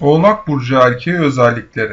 Oğlak Burcu erkeği özellikleri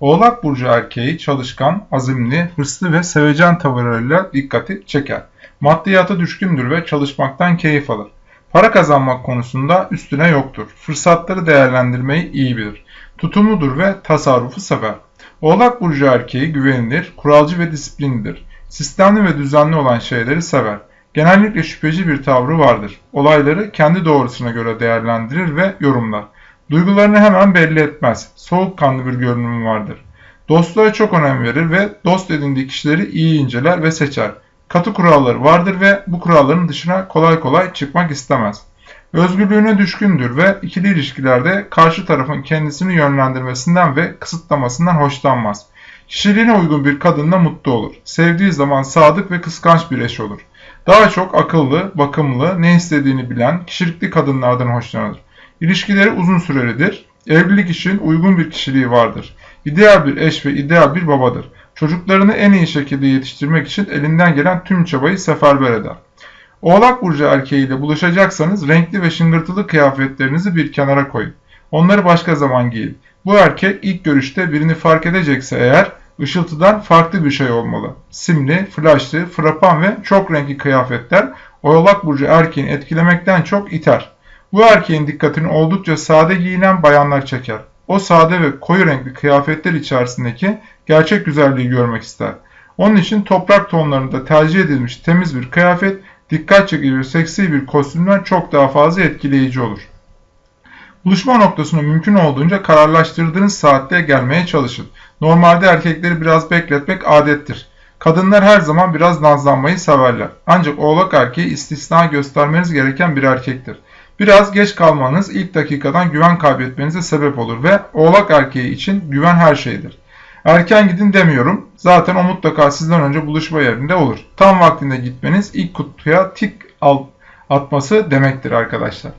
Oğlak Burcu erkeği çalışkan, azimli, hırslı ve sevecen tavırlarıyla dikkati çeker. Maddiyata düşkündür ve çalışmaktan keyif alır. Para kazanmak konusunda üstüne yoktur. Fırsatları değerlendirmeyi iyi bilir. Tutumludur ve tasarrufu sever. Oğlak Burcu erkeği güvenilir, kuralcı ve disiplinlidir. Sistemli ve düzenli olan şeyleri sever. Genellikle şüpheci bir tavrı vardır. Olayları kendi doğrusuna göre değerlendirir ve yorumlar. Duygularını hemen belli etmez. Soğukkanlı bir görünümü vardır. Dostluğa çok önem verir ve dost edindiği kişileri iyi inceler ve seçer. Katı kuralları vardır ve bu kuralların dışına kolay kolay çıkmak istemez. Özgürlüğüne düşkündür ve ikili ilişkilerde karşı tarafın kendisini yönlendirmesinden ve kısıtlamasından hoşlanmaz. Kişiliğine uygun bir kadınla mutlu olur. Sevdiği zaman sadık ve kıskanç bir eş olur. Daha çok akıllı, bakımlı, ne istediğini bilen, kişilikli kadınlardan hoşlanır. İlişkileri uzun sürelidir. Evlilik için uygun bir kişiliği vardır. İdeal bir eş ve ideal bir babadır. Çocuklarını en iyi şekilde yetiştirmek için elinden gelen tüm çabayı seferber eder. Oğlak Burcu erkeğiyle buluşacaksanız renkli ve şıngırtılı kıyafetlerinizi bir kenara koyun. Onları başka zaman giyin. Bu erkek ilk görüşte birini fark edecekse eğer ışıltıdan farklı bir şey olmalı. Simli, flaşlı, frapan ve çok renkli kıyafetler Oğlak Burcu erkeğini etkilemekten çok iter. Bu erkeğin dikkatini oldukça sade giyinen bayanlar çeker. O sade ve koyu renkli kıyafetler içerisindeki gerçek güzelliği görmek ister. Onun için toprak tonlarında tercih edilmiş temiz bir kıyafet dikkat çekici ve seksi bir kostümden çok daha fazla etkileyici olur. Buluşma noktasını mümkün olduğunca kararlaştırdığınız saatte gelmeye çalışın. Normalde erkekleri biraz bekletmek adettir. Kadınlar her zaman biraz nazlanmayı severler. Ancak oğlak erkeği istisna göstermeniz gereken bir erkektir. Biraz geç kalmanız ilk dakikadan güven kaybetmenize sebep olur ve oğlak erkeği için güven her şeydir. Erken gidin demiyorum. Zaten o mutlaka sizden önce buluşma yerinde olur. Tam vaktinde gitmeniz ilk kutuya tik atması demektir arkadaşlar.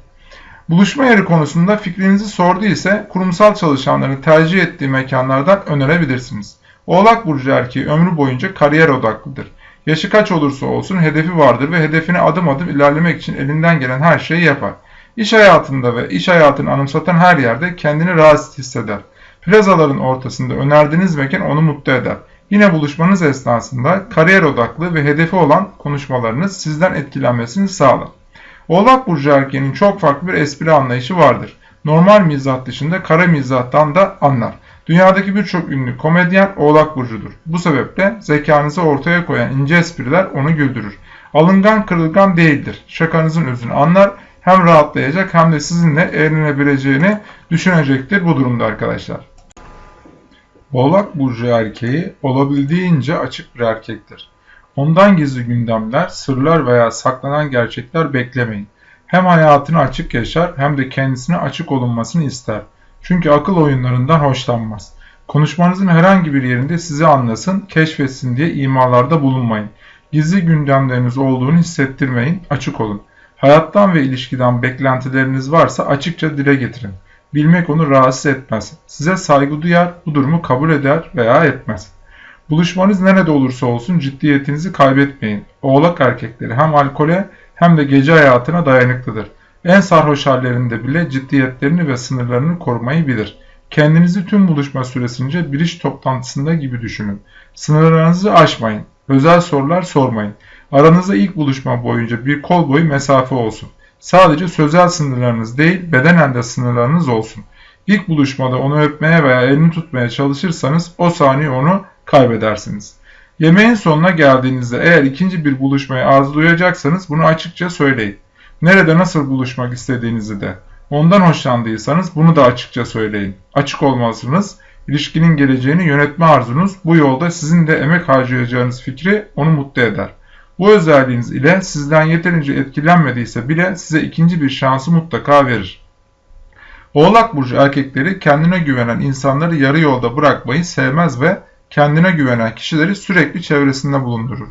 Buluşma yeri konusunda fikrinizi sordu ise kurumsal çalışanların tercih ettiği mekanlardan önerebilirsiniz. Oğlak Burcu erkeği ömrü boyunca kariyer odaklıdır. Yaşı kaç olursa olsun hedefi vardır ve hedefine adım adım ilerlemek için elinden gelen her şeyi yapar. İş hayatında ve iş hayatını anımsatan her yerde kendini rahatsız hisseder. Plazaların ortasında önerdiğiniz mekan onu mutlu eder. Yine buluşmanız esnasında kariyer odaklı ve hedefi olan konuşmalarınız sizden etkilenmesini sağlar. Oğlak Burcu erkeğinin çok farklı bir espri anlayışı vardır. Normal mizah dışında kara mizahtan da anlar. Dünyadaki birçok ünlü komedyen Oğlak Burcu'dur. Bu sebeple zekanızı ortaya koyan ince espriler onu güldürür. Alıngan kırılgan değildir. Şakanızın özünü anlar hem rahatlayacak hem de sizinle eğlenebileceğini düşünecektir bu durumda arkadaşlar. Oğlak Burcu erkeği olabildiğince açık bir erkektir. Ondan gizli gündemler, sırlar veya saklanan gerçekler beklemeyin. Hem hayatını açık yaşar hem de kendisine açık olunmasını ister. Çünkü akıl oyunlarından hoşlanmaz. Konuşmanızın herhangi bir yerinde sizi anlasın, keşfetsin diye imalarda bulunmayın. Gizli gündemleriniz olduğunu hissettirmeyin, açık olun. Hayattan ve ilişkiden beklentileriniz varsa açıkça dile getirin. Bilmek onu rahatsız etmez. Size saygı duyar, bu durumu kabul eder veya etmez. Buluşmanız nerede olursa olsun ciddiyetinizi kaybetmeyin. Oğlak erkekleri hem alkole hem de gece hayatına dayanıklıdır. En sarhoş hallerinde bile ciddiyetlerini ve sınırlarını korumayı bilir. Kendinizi tüm buluşma süresince bir iş toplantısında gibi düşünün. Sınırlarınızı aşmayın. Özel sorular sormayın. Aranızda ilk buluşma boyunca bir kol boyu mesafe olsun. Sadece sözel sınırlarınız değil, bedenen de sınırlarınız olsun. İlk buluşmada onu öpmeye veya elini tutmaya çalışırsanız o saniye onu kaybedersiniz. Yemeğin sonuna geldiğinizde eğer ikinci bir buluşmayı arzulayacaksanız bunu açıkça söyleyin. Nerede nasıl buluşmak istediğinizi de. Ondan hoşlandıysanız bunu da açıkça söyleyin. Açık olmalısınız. İlişkinin geleceğini yönetme arzunuz bu yolda sizin de emek harcayacağınız fikri onu mutlu eder. Bu özelliğiniz ile sizden yeterince etkilenmediyse bile size ikinci bir şansı mutlaka verir. Oğlak burcu erkekleri kendine güvenen insanları yarı yolda bırakmayı sevmez ve kendine güvenen kişileri sürekli çevresinde bulundurur.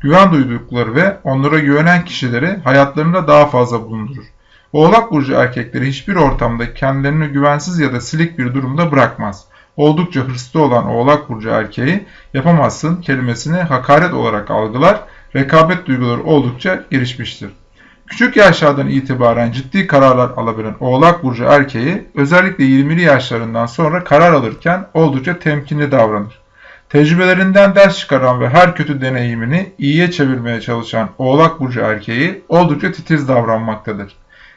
Güven duydukları ve onlara güvenen kişileri hayatlarında daha fazla bulundurur. Oğlak burcu erkekleri hiçbir ortamda kendilerini güvensiz ya da silik bir durumda bırakmaz. Oldukça hırslı olan Oğlak burcu erkeği yapamazsın kelimesini hakaret olarak algılar rekabet duyguları oldukça gelişmiştir. Küçük yaşlardan itibaren ciddi kararlar alabilen Oğlak Burcu erkeği özellikle 20'li yaşlarından sonra karar alırken oldukça temkinli davranır. Tecrübelerinden ders çıkaran ve her kötü deneyimini iyiye çevirmeye çalışan Oğlak Burcu erkeği oldukça titiz davranmaktadır.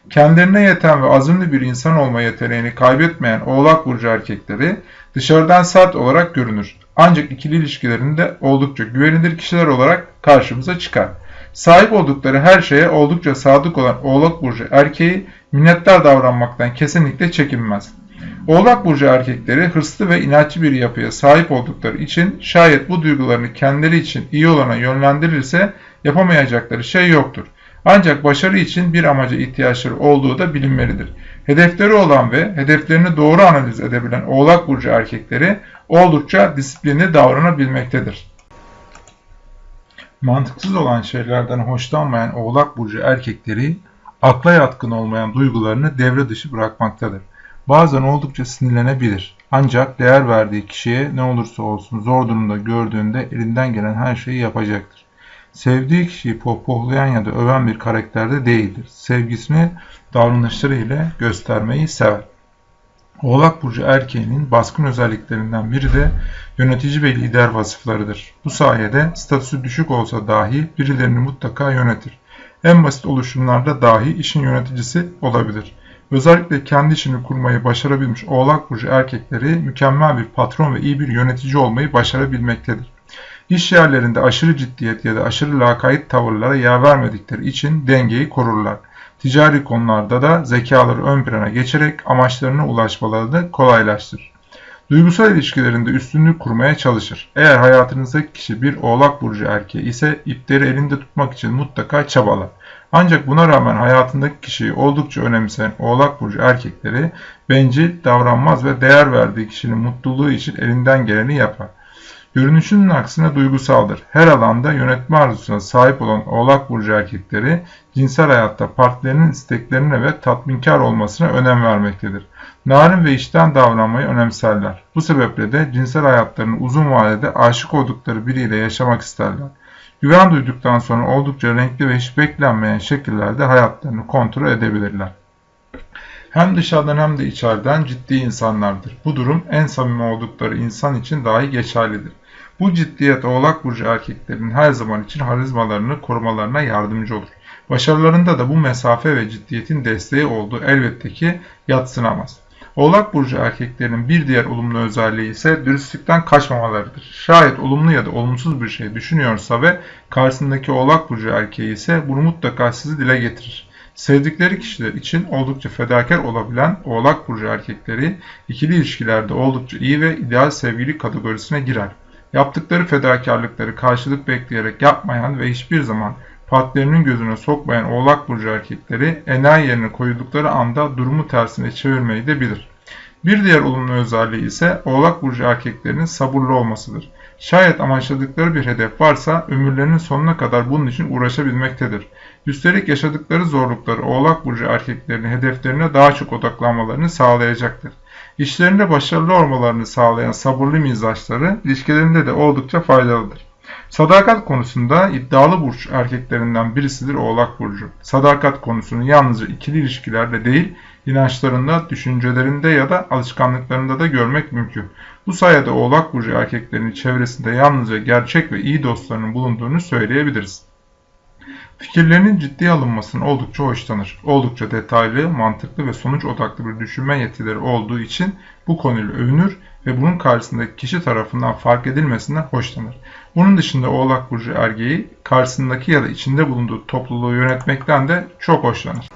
Kendilerine yeten ve azimli bir insan olma yeteneğini kaybetmeyen Oğlak Burcu erkekleri dışarıdan sert olarak görünür. Ancak ikili ilişkilerinde oldukça güvenilir kişiler olarak karşımıza çıkar. Sahip oldukları her şeye oldukça sadık olan Oğlak Burcu erkeği minnettar davranmaktan kesinlikle çekinmez. Oğlak Burcu erkekleri hırslı ve inatçı bir yapıya sahip oldukları için şayet bu duygularını kendileri için iyi olana yönlendirirse yapamayacakları şey yoktur. Ancak başarı için bir amaca ihtiyaçları olduğu da bilinmelidir. Hedefleri olan ve hedeflerini doğru analiz edebilen Oğlak Burcu erkekleri oldukça disiplinli davranabilmektedir. Mantıksız olan şeylerden hoşlanmayan Oğlak Burcu erkekleri akla yatkın olmayan duygularını devre dışı bırakmaktadır. Bazen oldukça sinirlenebilir. Ancak değer verdiği kişiye ne olursa olsun zor durumda gördüğünde elinden gelen her şeyi yapacaktır. Sevdiği kişiyi pohpohlayan ya da öven bir karakterde değildir. Sevgisini davranışları ile göstermeyi sever. Oğlak Burcu erkeğinin baskın özelliklerinden biri de yönetici ve lider vasıflarıdır. Bu sayede statüsü düşük olsa dahi birilerini mutlaka yönetir. En basit oluşumlarda dahi işin yöneticisi olabilir. Özellikle kendi işini kurmayı başarabilmiş Oğlak Burcu erkekleri mükemmel bir patron ve iyi bir yönetici olmayı başarabilmektedir. İş yerlerinde aşırı ciddiyet ya da aşırı lakayt tavırlara yer vermedikleri için dengeyi korurlar. Ticari konularda da zekaları ön plana geçerek amaçlarına ulaşmalarını kolaylaştırır. Duygusal ilişkilerinde üstünlük kurmaya çalışır. Eğer hayatınızdaki kişi bir oğlak burcu erkeği ise ipleri elinde tutmak için mutlaka çabalar. Ancak buna rağmen hayatındaki kişiyi oldukça önemseyen oğlak burcu erkekleri bencil, davranmaz ve değer verdiği kişinin mutluluğu için elinden geleni yapar. Görünüşünün aksine duygusaldır. Her alanda yönetme arzusuna sahip olan Oğlak Burcu erkekleri cinsel hayatta partilerinin isteklerine ve tatminkar olmasına önem vermektedir. Narin ve işten davranmayı önemserler. Bu sebeple de cinsel hayatlarını uzun vadede aşık oldukları biriyle yaşamak isterler. Güven duyduktan sonra oldukça renkli ve hiç beklenmeyen şekillerde hayatlarını kontrol edebilirler. Hem dışarıdan hem de içeriden ciddi insanlardır. Bu durum en samimi oldukları insan için dahi geçerlidir. Bu ciddiyet oğlak burcu erkeklerin her zaman için harizmalarını korumalarına yardımcı olur. Başarılarında da bu mesafe ve ciddiyetin desteği olduğu elbette ki yatsınamaz. Oğlak burcu erkeklerinin bir diğer olumlu özelliği ise dürüstlükten kaçmamalarıdır. Şayet olumlu ya da olumsuz bir şey düşünüyorsa ve karşısındaki oğlak burcu erkeği ise bunu mutlaka sizi dile getirir. Sevdikleri kişiler için oldukça fedakar olabilen oğlak burcu erkekleri ikili ilişkilerde oldukça iyi ve ideal sevgili kategorisine girer. Yaptıkları fedakarlıkları karşılık bekleyerek yapmayan ve hiçbir zaman partnerinin gözüne sokmayan oğlak burcu erkekleri enayi yerine koyuldukları anda durumu tersine çevirmeyi de bilir. Bir diğer olumlu özelliği ise oğlak burcu erkeklerinin sabırlı olmasıdır. Şayet amaçladıkları bir hedef varsa ömürlerinin sonuna kadar bunun için uğraşabilmektedir. Üstelik yaşadıkları zorlukları oğlak burcu erkeklerinin hedeflerine daha çok odaklanmalarını sağlayacaktır. İşlerinde başarılı olmalarını sağlayan sabırlı mizaçları ilişkilerinde de oldukça faydalıdır. Sadakat konusunda iddialı burç erkeklerinden birisidir Oğlak Burcu. Sadakat konusunu yalnızca ikili ilişkilerde değil, inançlarında, düşüncelerinde ya da alışkanlıklarında da görmek mümkün. Bu sayede Oğlak Burcu erkeklerinin çevresinde yalnızca gerçek ve iyi dostlarının bulunduğunu söyleyebiliriz. Fikirlerinin ciddiye alınmasını oldukça hoşlanır. Oldukça detaylı, mantıklı ve sonuç odaklı bir düşünme yetileri olduğu için bu konuyla övünür ve bunun karşısındaki kişi tarafından fark edilmesinden hoşlanır. Bunun dışında Oğlak Burcu ergeği karşısındaki ya da içinde bulunduğu topluluğu yönetmekten de çok hoşlanır.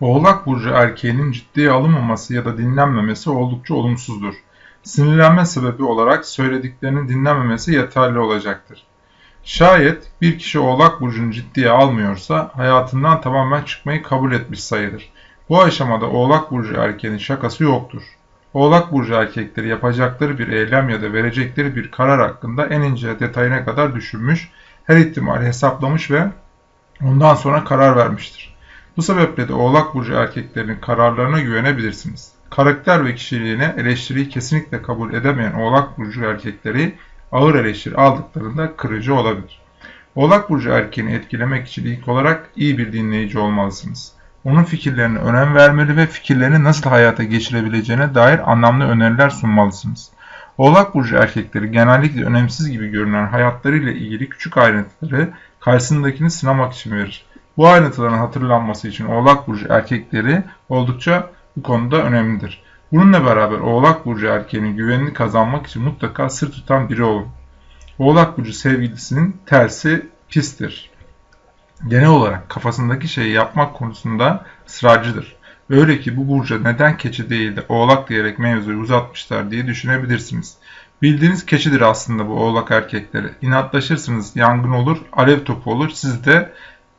Oğlak Burcu erkeğinin ciddiye alınmaması ya da dinlenmemesi oldukça olumsuzdur. Sinirlenme sebebi olarak söylediklerinin dinlenmemesi yeterli olacaktır. Şayet bir kişi Oğlak Burcu'nu ciddiye almıyorsa hayatından tamamen çıkmayı kabul etmiş sayılır. Bu aşamada Oğlak Burcu erkeğinin şakası yoktur. Oğlak Burcu erkekleri yapacakları bir eylem ya da verecekleri bir karar hakkında en ince detayına kadar düşünmüş, her ihtimali hesaplamış ve ondan sonra karar vermiştir. Bu sebeple de Oğlak Burcu erkeklerinin kararlarına güvenebilirsiniz. Karakter ve kişiliğine eleştiriyi kesinlikle kabul edemeyen Oğlak Burcu erkekleri ağır eleştiri aldıklarında kırıcı olabilir. Oğlak Burcu erkeğini etkilemek için ilk olarak iyi bir dinleyici olmalısınız. Onun fikirlerine önem vermeli ve fikirlerini nasıl hayata geçirebileceğine dair anlamlı öneriler sunmalısınız. Oğlak Burcu erkekleri genellikle önemsiz gibi görünen hayatlarıyla ilgili küçük ayrıntıları karşısındakini sınamak için verir. Bu ayrıntıların hatırlanması için Oğlak Burcu erkekleri oldukça bu konuda önemlidir. Bununla beraber Oğlak Burcu erkeğinin güvenini kazanmak için mutlaka sır tutan biri olun. Oğlak Burcu sevgilisinin tersi pistir. Genel olarak kafasındaki şeyi yapmak konusunda ısrarcıdır. Öyle ki bu burca neden keçi değil de oğlak diyerek mevzuyu uzatmışlar diye düşünebilirsiniz. Bildiğiniz keçidir aslında bu oğlak erkekleri. İnatlaşırsınız, yangın olur, alev topu olur, siz de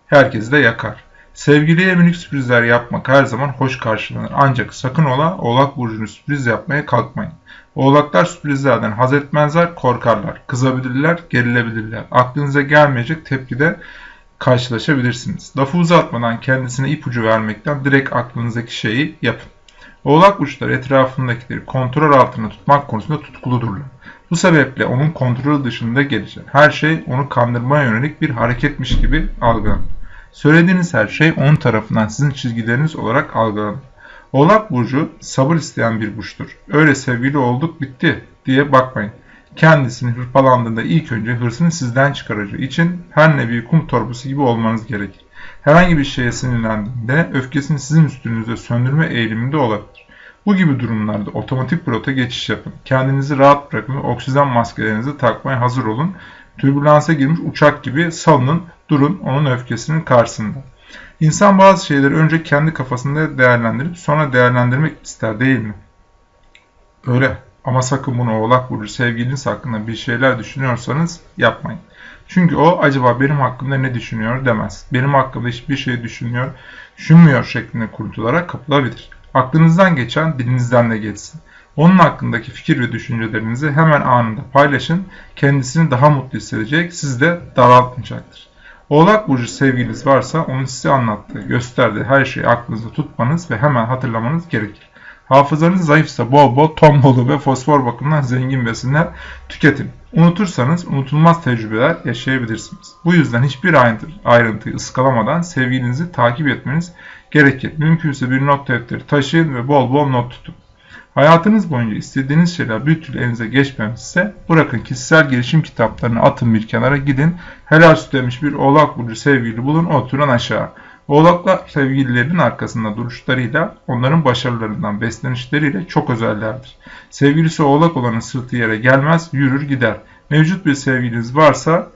herkesi de yakar. Sevgiliye minik sürprizler yapmak her zaman hoş karşılanır. Ancak sakın ola oğlak burcunu sürpriz yapmaya kalkmayın. Oğlaklar sürprizlerden haz etmezler, korkarlar, kızabilirler, gerilebilirler. Aklınıza gelmeyecek tepkide karşılaşabilirsiniz. Lafı uzatmadan kendisine ipucu vermekten direkt aklınızdaki şeyi yapın. Oğlak burçları etrafındakileri kontrol altında tutmak konusunda tutkuludurlar. Bu sebeple onun kontrolü dışında gelecek. Her şey onu kandırmaya yönelik bir hareketmiş gibi algılanır. Söylediğiniz her şey onun tarafından sizin çizgileriniz olarak algılanır. Oğlak burcu sabır isteyen bir burçtur. Öyle sevgili olduk bitti diye bakmayın. Kendisini hırpalandığında ilk önce hırsını sizden çıkaracağı için her nevi kum torbası gibi olmanız gerekir. Herhangi bir şeye sinirlendiğinde öfkesini sizin üstünüzde söndürme eğiliminde olabilir. Bu gibi durumlarda otomatik pilota geçiş yapın. Kendinizi rahat bırakın ve oksijen maskelerinizi takmaya hazır olun. Türbülansa girmiş uçak gibi salının, durun onun öfkesinin karşısında. İnsan bazı şeyleri önce kendi kafasında değerlendirip sonra değerlendirmek ister değil mi? Öyle. Ama sakın bunu oğlak burcu sevgiliniz hakkında bir şeyler düşünüyorsanız yapmayın. Çünkü o acaba benim hakkımda ne düşünüyor demez. Benim hakkımda hiçbir şey düşünmüyor, düşünmüyor şeklinde kurtularak kapılabilir. Aklınızdan geçen dilinizden de geçsin. Onun hakkındaki fikir ve düşüncelerinizi hemen anında paylaşın. Kendisini daha mutlu hissedecek, siz de daraltmayacaktır. Oğlak Burcu sevgiliniz varsa onun size anlattığı, gösterdiği her şeyi aklınızda tutmanız ve hemen hatırlamanız gerekir. Hafızanız zayıfsa bol bol ton bolu ve fosfor bakımından zengin besinler tüketin. Unutursanız unutulmaz tecrübeler yaşayabilirsiniz. Bu yüzden hiçbir ayrıntı, ayrıntıyı ıskalamadan sevgilinizi takip etmeniz gerekir. Mümkünse bir not defteri taşıyın ve bol bol not tutun. Hayatınız boyunca istediğiniz şeyler bir türlü elinize geçmemişse bırakın kişisel gelişim kitaplarını atın bir kenara gidin. Helal süt demiş bir oğlak burcu sevgili bulun oturun aşağı. Oğlaklar sevgililerin arkasında duruşlarıyla, onların başarılarından beslenişleriyle çok özellerdir. Sevgilisi oğlak olanın sırtı yere gelmez, yürür gider. Mevcut bir sevgiliniz varsa,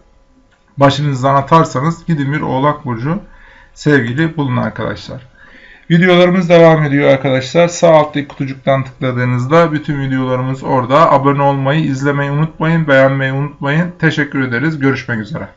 başınızdan atarsanız gidin bir oğlak burcu sevgili bulun arkadaşlar. Videolarımız devam ediyor arkadaşlar. Sağ alttaki kutucuktan tıkladığınızda bütün videolarımız orada. Abone olmayı, izlemeyi unutmayın, beğenmeyi unutmayın. Teşekkür ederiz. Görüşmek üzere.